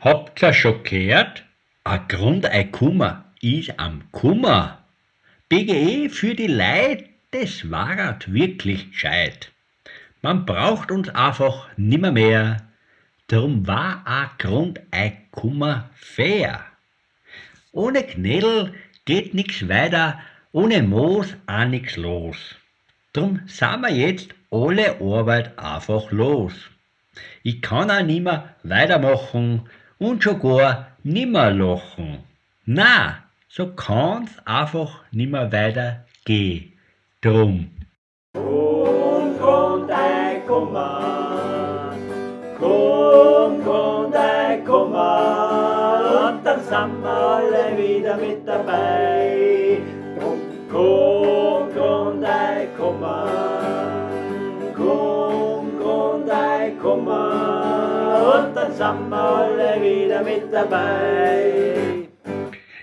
Habt ihr schon gehört? Ein Grund, ein Kummer ist am Kummer. BGE für die Leid, das warat wirklich gescheit. Man braucht uns einfach nimmer mehr, drum war a Grund ein Kummer fair. Ohne Knädel geht nix weiter, ohne Moos auch nix los. Drum sind wir jetzt alle Arbeit einfach los. Ich kann auch nimmer weitermachen und schon gar nimmer lachen. Na, so kann's einfach nimmer weitergehen. Drum. Grund, Grund, ein Kummer, Kummer, und dann sind wir alle wieder mit dabei. Drum, Grund, Grund, ein Kummer, Grund, Grund, ein Kummer, und dann sind wir alle wieder mit dabei.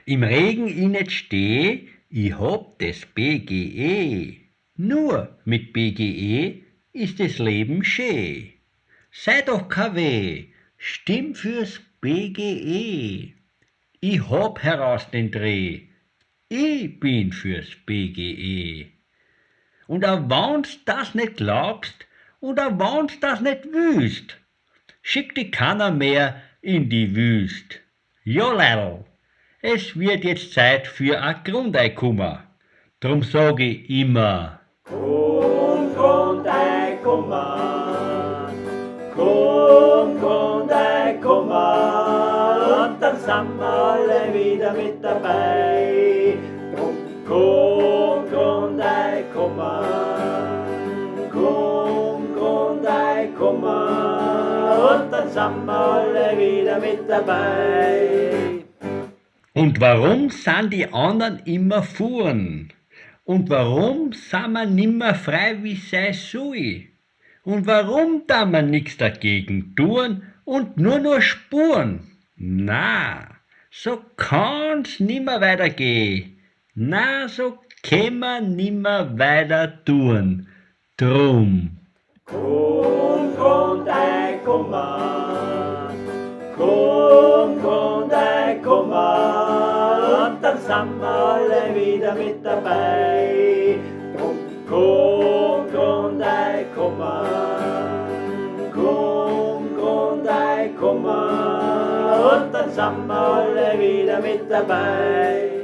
Im Regen ich nicht steh, ich hab das BGE. Nur mit BGE ist das Leben schön. Sei doch KW, stimm fürs BGE. Ich hab heraus den Dreh, ich bin fürs BGE. Und auch wenn's das nicht glaubst, und auch wenn's das nicht wüst, schick die keiner mehr in die Wüst. Jo, Leidl, es wird jetzt Zeit für a Grundeikummer. Drum sag ich immer, Grund, Grund, ein Kummer, Grund, Grund, ein Kummer, und dann sind wir alle wieder mit dabei. Grund, Grund, sind wir alle wieder mit dabei. Und warum sind die anderen immer fuhren? Und warum sind wir nimmer frei wie sei soll? Und warum da man nix dagegen tun und nur nur spuren? Na, so kann's nimmer weitergehen. Na, so man nimmer weiter tun. Drum. Grund, Grund, ein Kummer, sind wir alle wieder mit dabei. Drum, Grund, Grund, ein Kummer, Grund, Grund, ein Kummer, und dann sind wir alle wieder mit dabei.